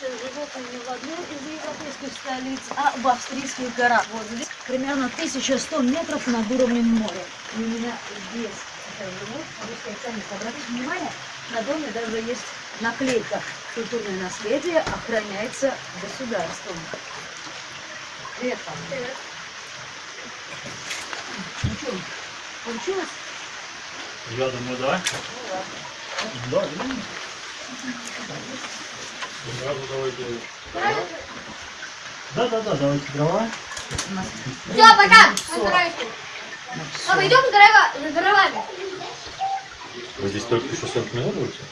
живет не в одной из европейских столиц, а в австрийских горах. Вот здесь примерно 1100 метров над уровнем моря. И именно здесь это живут русские ценник. Обратите внимание, на доме даже есть наклейка «Культурное наследие охраняется государством». Привет, папа. Привет. Ну что, получилось? Я думаю, да. Ну ладно. Да, да. Сразу давайте. Да, да, да, давайте дрова. Все, пока. Поздравляйте. Папа, идем за дрова- за дровами. Вы здесь только еще 40 минут будете?